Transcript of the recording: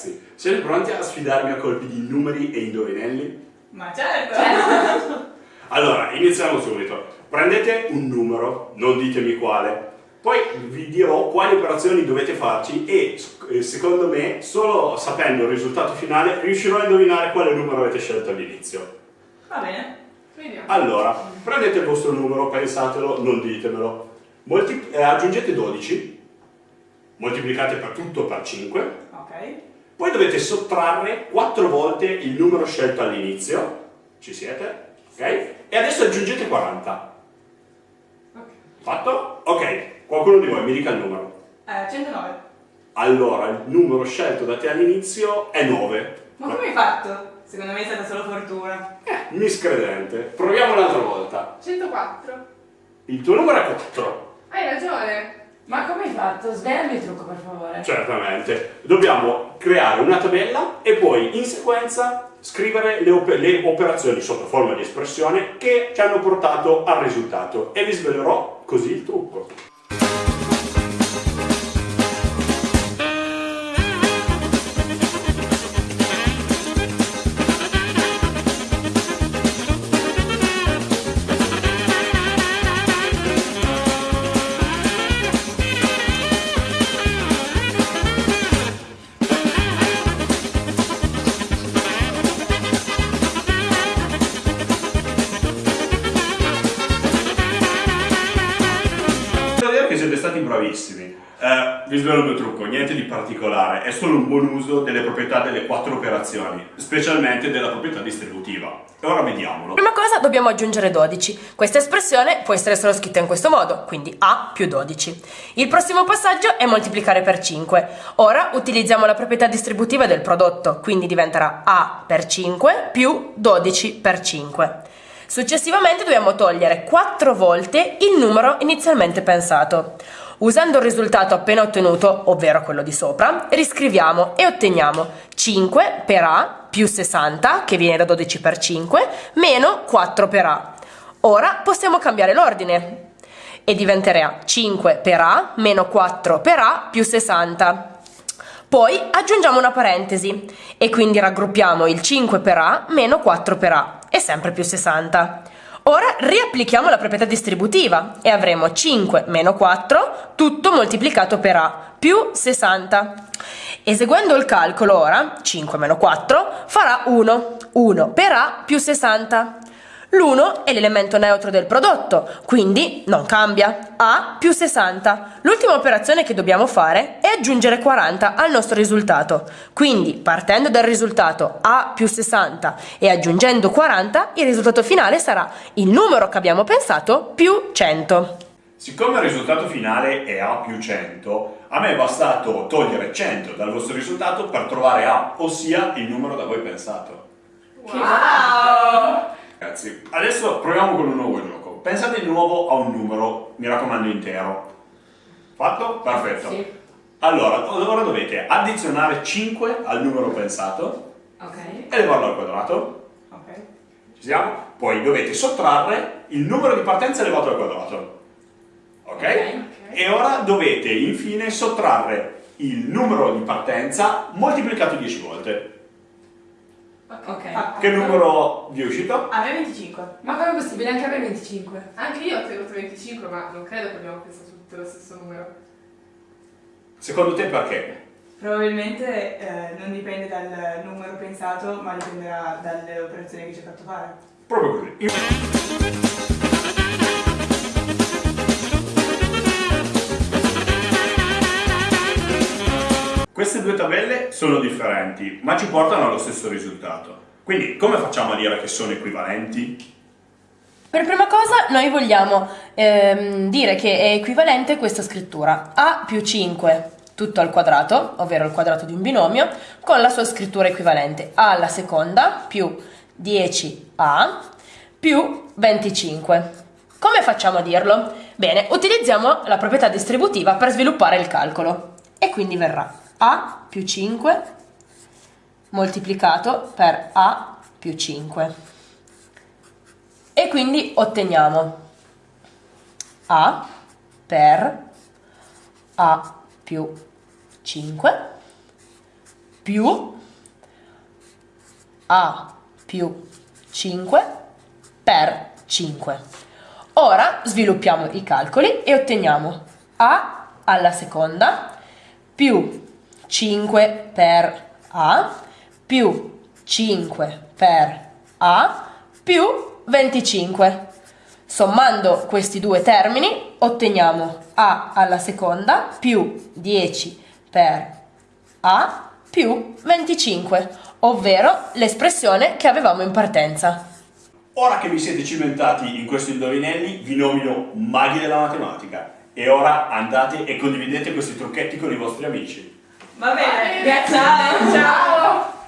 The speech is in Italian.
ragazzi, siete pronti a sfidarmi a colpi di numeri e indovinelli? Ma certo! Allora, iniziamo subito. Prendete un numero, non ditemi quale, poi vi dirò quali operazioni dovete farci e eh, secondo me, solo sapendo il risultato finale, riuscirò a indovinare quale numero avete scelto all'inizio. Va bene, vediamo. Allora, prendete il vostro numero, pensatelo, non ditemelo. Molti, eh, aggiungete 12, moltiplicate per tutto per 5, Ok. Poi dovete sottrarre 4 volte il numero scelto all'inizio, ci siete? Ok? E adesso aggiungete 40. Ok. Fatto? Ok, qualcuno di voi mi dica il numero. Eh, 109. Allora, il numero scelto da te all'inizio è 9. Ma come hai fatto? Secondo me è stata solo fortuna. Eh, miscredente. Proviamo un'altra volta. 104. Il tuo numero è 4. Hai ragione. Ma come hai fatto? Svelami il trucco per favore. Certamente. Dobbiamo creare una tabella e poi in sequenza scrivere le, op- le operazioni sotto forma di espressione che ci hanno portato al risultato e vi svelerò così il trucco. Bravissimi. Eh, vi svelo mio trucco, niente di particolare, è solo un buon uso delle proprietà delle quattro operazioni, specialmente della proprietà distributiva. E ora vediamolo. Prima cosa dobbiamo aggiungere 12. Questa espressione può essere solo scritta in questo modo, quindi A più 12. Il prossimo passaggio è moltiplicare per 5. Ora utilizziamo la proprietà distributiva del prodotto, quindi diventerà A per 5 più 12 per 5. Successivamente dobbiamo togliere 4 volte il numero inizialmente pensato. Usando il risultato appena ottenuto, ovvero quello di sopra, riscriviamo e otteniamo 5 per A più 60, che viene da 12 per 5, meno 4 per A. Ora possiamo cambiare l'ordine e diventerà 5 per A meno 4 per A più 60. Poi aggiungiamo una parentesi e quindi raggruppiamo il 5 per A meno 4 per A, è sempre più 60. Ora riapplichiamo la proprietà distributiva e avremo 5 meno 4 tutto moltiplicato per A più 60. Eseguendo il calcolo ora, 5 meno 4 farà 1, 1 per A più 60. L'1 è l'elemento neutro del prodotto, quindi non cambia. A più 60. L'ultima operazione che dobbiamo fare è aggiungere 40 al nostro risultato. Quindi, partendo dal risultato A più 60 e aggiungendo 40, il risultato finale sarà il numero che abbiamo pensato più 100. Siccome il risultato finale è A più 100, a me è bastato togliere 100 dal vostro risultato per trovare A, ossia il numero da voi pensato. Wow! Ragazzi, adesso proviamo con un nuovo gioco. Pensate di nuovo a un numero, mi raccomando intero. Fatto? Perfetto. Sì. Allora, ora dovete addizionare 5 al numero pensato Ok. e levarlo al quadrato. Ok. Ci siamo? Poi dovete sottrarre il numero di partenza elevato al quadrato. Ok? Ok. E ora dovete infine sottrarre il numero di partenza moltiplicato 10 volte. Ok. Ah, Che numero vi è uscito? A me 25. Ma come è possibile? Anche a me 25. Anche io ho tenuto 25, ma non credo che abbiamo pensato tutti lo stesso numero. Secondo te perché? Probabilmente eh, non dipende dal numero pensato, ma dipenderà dalle operazioni che ci hai fatto fare. Proprio così. Queste due tabelle sono differenti, ma ci portano allo stesso risultato. Quindi, come facciamo a dire che sono equivalenti? Per prima cosa noi vogliamo ehm, dire che è equivalente questa scrittura A più 5 tutto al quadrato, ovvero il quadrato di un binomio, con la sua scrittura equivalente A alla seconda più 10A più 25. Come facciamo a dirlo? Bene, utilizziamo la proprietà distributiva per sviluppare il calcolo e quindi verrà A più 5 moltiplicato per A più 5 e quindi otteniamo A per A più 5 più A più 5 per 5. Ora sviluppiamo i calcoli e otteniamo A alla seconda più 5 per A più 5 per A più 25. Sommando questi due termini otteniamo A alla seconda più 10 per A più 25, ovvero l'espressione che avevamo in partenza. Ora che vi siete cimentati in questi indovinelli, vi nomino maghi della matematica. E ora andate e condividete questi trucchetti con i vostri amici. Va bene, ciao! Ciao!